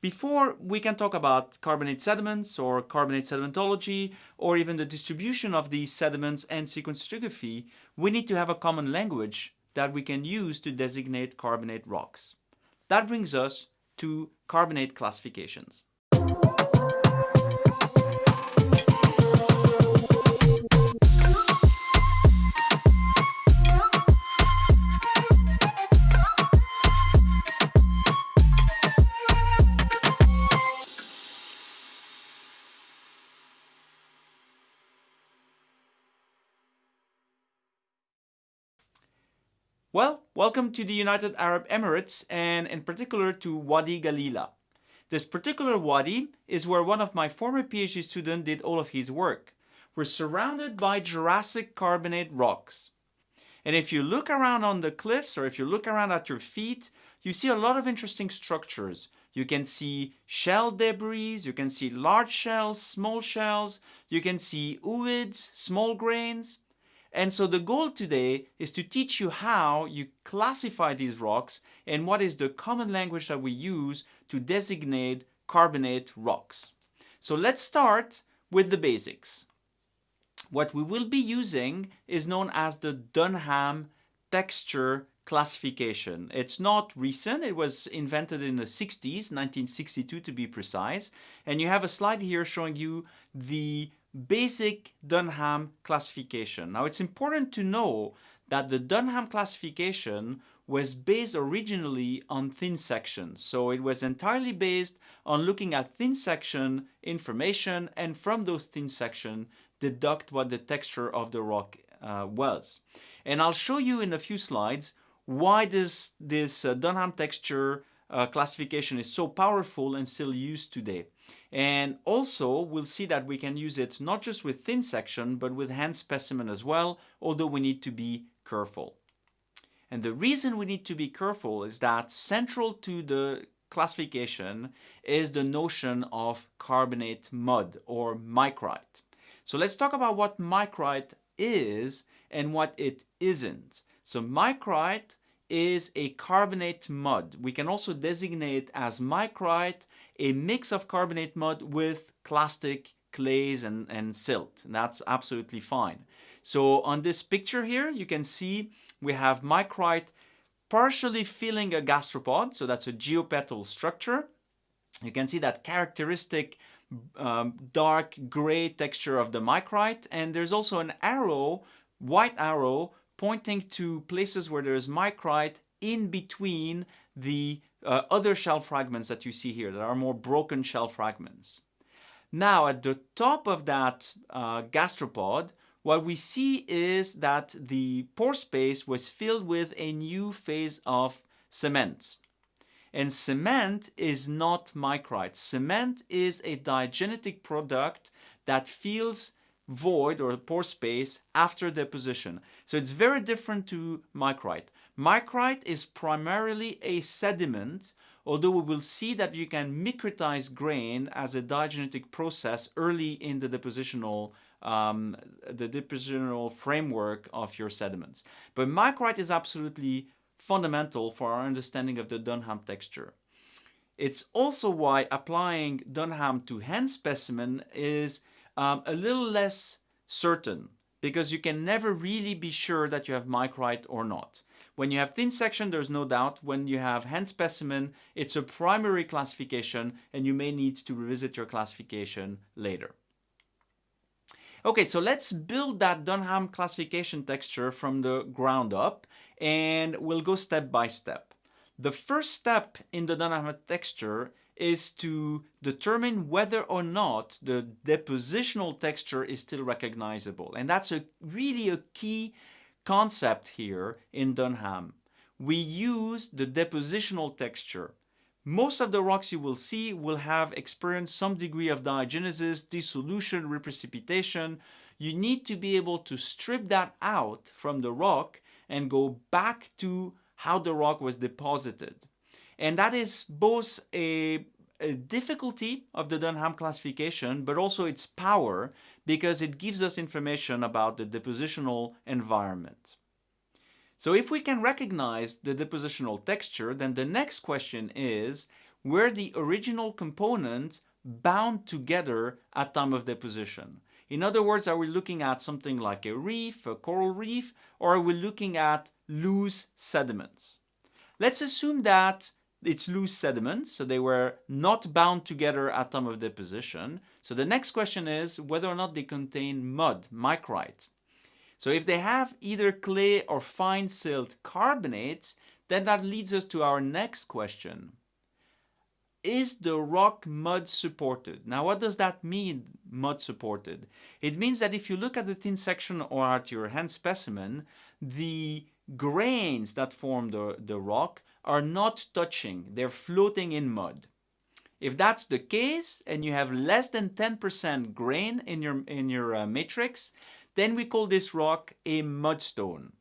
before we can talk about carbonate sediments or carbonate sedimentology or even the distribution of these sediments and sequence stratigraphy, we need to have a common language that we can use to designate carbonate rocks. That brings us to carbonate classifications. Welcome to the United Arab Emirates and in particular to Wadi Ghalilah. This particular wadi is where one of my former PhD students did all of his work. We're surrounded by Jurassic carbonate rocks. And if you look around on the cliffs or if you look around at your feet, you see a lot of interesting structures. You can see shell debris, you can see large shells, small shells, you can see ooids, small grains. And so the goal today is to teach you how you classify these rocks and what is the common language that we use to designate carbonate rocks. So let's start with the basics. What we will be using is known as the Dunham texture classification. It's not recent, it was invented in the 60s, 1962 to be precise. And you have a slide here showing you the basic Dunham classification. Now it's important to know that the Dunham classification was based originally on thin sections. So it was entirely based on looking at thin section information and from those thin section deduct what the texture of the rock uh, was. And I'll show you in a few slides why this, this uh, Dunham texture uh, classification is so powerful and still used today. And also we'll see that we can use it not just with thin section but with hand specimen as well, although we need to be careful. And the reason we need to be careful is that central to the classification is the notion of carbonate mud or micrite. So let's talk about what micrite is and what it isn't. So micrite is a carbonate mud. We can also designate as micrite a mix of carbonate mud with clastic clays and, and silt. And that's absolutely fine. So on this picture here, you can see we have micrite partially filling a gastropod. So that's a geopetal structure. You can see that characteristic um, dark gray texture of the micrite. And there's also an arrow, white arrow, pointing to places where there's micrite in between the uh, other shell fragments that you see here that are more broken shell fragments. Now at the top of that uh, gastropod, what we see is that the pore space was filled with a new phase of cement. And cement is not micrite. Cement is a diagenetic product that fills void or pore space after deposition. So it's very different to micrite. Micrite is primarily a sediment, although we will see that you can micritize grain as a diagenetic process early in the depositional um, the depositional framework of your sediments. But micrite is absolutely fundamental for our understanding of the Dunham texture. It's also why applying Dunham to hand specimen is um, a little less certain because you can never really be sure that you have micrite or not. When you have thin section, there's no doubt. When you have hand specimen, it's a primary classification and you may need to revisit your classification later. Okay, so let's build that Dunham classification texture from the ground up and we'll go step by step. The first step in the Dunham texture is to determine whether or not the depositional texture is still recognizable. And that's a really a key concept here in Dunham. We use the depositional texture. Most of the rocks you will see will have experienced some degree of diagenesis, dissolution, reprecipitation. You need to be able to strip that out from the rock and go back to how the rock was deposited. And that is both a, difficulty of the Dunham classification, but also its power because it gives us information about the depositional environment. So if we can recognize the depositional texture, then the next question is, where the original components bound together at time of deposition. In other words, are we looking at something like a reef, a coral reef, or are we looking at loose sediments? Let's assume that it's loose sediments, so they were not bound together at time of deposition. So the next question is whether or not they contain mud, micrite. So if they have either clay or fine silt carbonates, then that leads us to our next question. Is the rock mud supported? Now what does that mean, mud supported? It means that if you look at the thin section or at your hand specimen, the grains that form the, the rock are not touching, they're floating in mud. If that's the case and you have less than 10% grain in your, in your uh, matrix, then we call this rock a mudstone.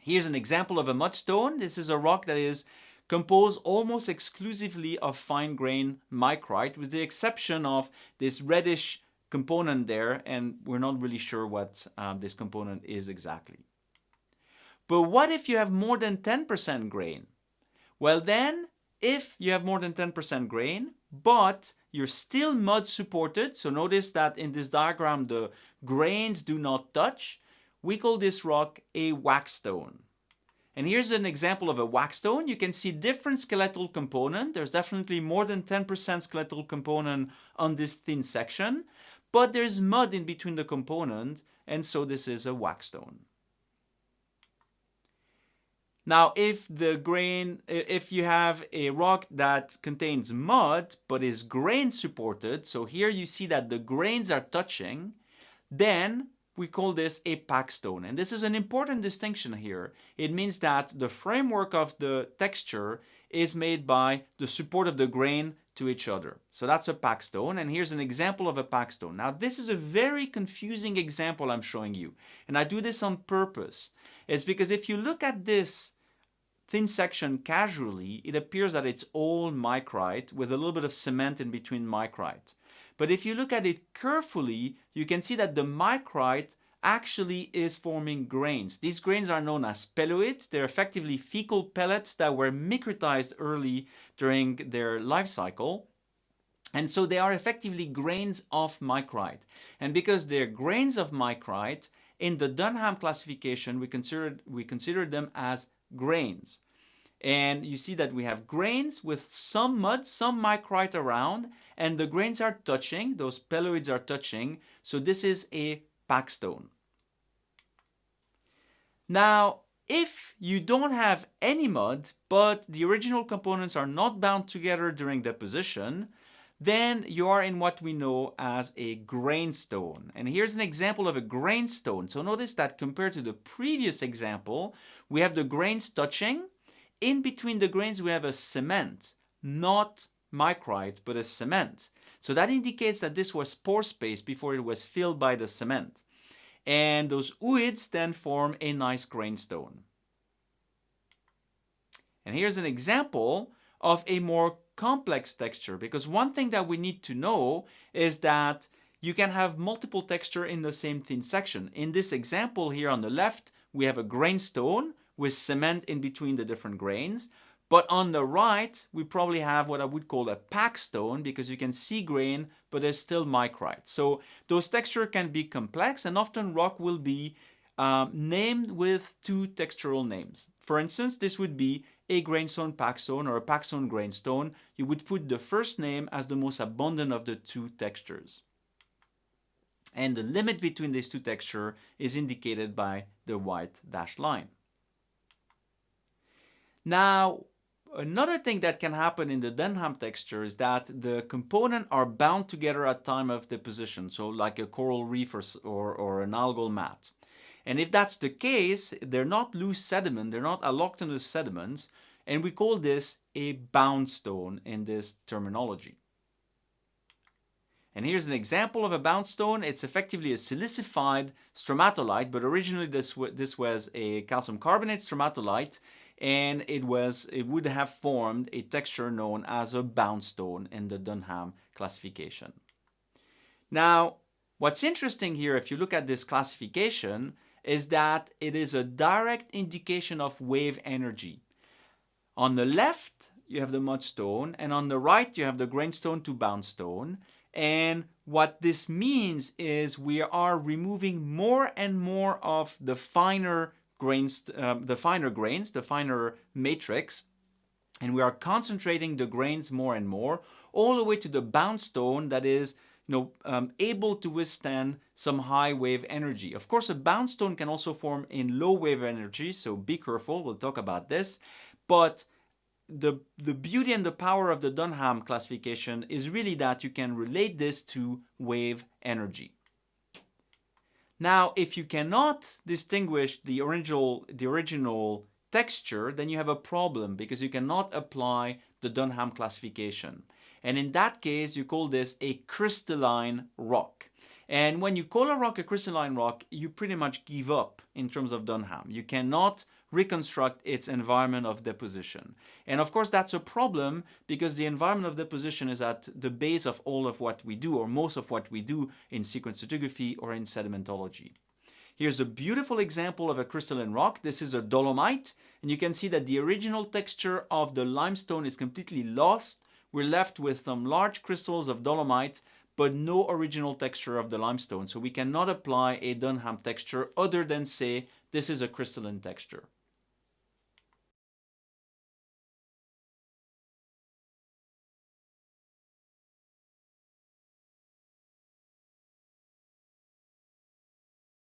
Here's an example of a mudstone. This is a rock that is composed almost exclusively of fine grain micrite with the exception of this reddish component there and we're not really sure what um, this component is exactly. But what if you have more than 10% grain? Well then, if you have more than 10% grain, but you're still mud supported, so notice that in this diagram the grains do not touch, we call this rock a wackestone. And here's an example of a wackestone. You can see different skeletal component. There's definitely more than 10% skeletal component on this thin section, but there's mud in between the component, and so this is a wackestone. Now, if the grain, if you have a rock that contains mud, but is grain supported, so here you see that the grains are touching, then we call this a packstone. And this is an important distinction here. It means that the framework of the texture is made by the support of the grain to each other. So that's a packstone. And here's an example of a packstone. Now, this is a very confusing example I'm showing you. And I do this on purpose. It's because if you look at this thin section casually, it appears that it's all micrite with a little bit of cement in between micrite. But if you look at it carefully, you can see that the micrite actually is forming grains. These grains are known as peloids. They're effectively fecal pellets that were micritized early during their life cycle. And so they are effectively grains of micrite. And because they're grains of micrite, in the Dunham classification, we consider, we consider them as grains. And you see that we have grains with some mud, some micrite around, and the grains are touching, those peloids are touching, so this is a packstone. Now, if you don't have any mud, but the original components are not bound together during deposition, then you are in what we know as a grainstone. And here's an example of a grainstone. So notice that compared to the previous example, we have the grains touching, in between the grains we have a cement, not micrite, but a cement. So that indicates that this was pore space before it was filled by the cement. And those ooids then form a nice grainstone. And here's an example of a more complex texture because one thing that we need to know is that you can have multiple texture in the same thin section. In this example here on the left, we have a grainstone with cement in between the different grains. But on the right, we probably have what I would call a packstone because you can see grain, but there's still micrite. So those texture can be complex and often rock will be um, named with two textural names. For instance, this would be a grainstone packstone or a packstone grainstone. You would put the first name as the most abundant of the two textures. And the limit between these two textures is indicated by the white dashed line. Now, another thing that can happen in the Dunham texture is that the components are bound together at time of deposition, so like a coral reef or, or, or an algal mat. And if that's the case, they're not loose sediment, they're not allochthonous sediments, and we call this a bound stone in this terminology. And here's an example of a bound stone. It's effectively a silicified stromatolite, but originally this, this was a calcium carbonate stromatolite and it was it would have formed a texture known as a bound stone in the Dunham classification. Now, what's interesting here, if you look at this classification, is that it is a direct indication of wave energy. On the left, you have the mudstone, and on the right you have the grainstone to boundstone. And what this means is we are removing more and more of the finer grains, um, the finer grains, the finer matrix, and we are concentrating the grains more and more, all the way to the boundstone that is you know, um, able to withstand some high wave energy. Of course, a bound stone can also form in low wave energy, so be careful, we'll talk about this. But the, the beauty and the power of the Dunham classification is really that you can relate this to wave energy. Now, if you cannot distinguish the original, the original texture, then you have a problem because you cannot apply the Dunham classification. And in that case, you call this a crystalline rock. And when you call a rock a crystalline rock, you pretty much give up in terms of Dunham. You cannot reconstruct its environment of deposition. And of course, that's a problem because the environment of deposition is at the base of all of what we do, or most of what we do in sequence stratigraphy or in sedimentology. Here's a beautiful example of a crystalline rock. This is a dolomite, and you can see that the original texture of the limestone is completely lost. We're left with some large crystals of dolomite, but no original texture of the limestone. So we cannot apply a Dunham texture other than say this is a crystalline texture.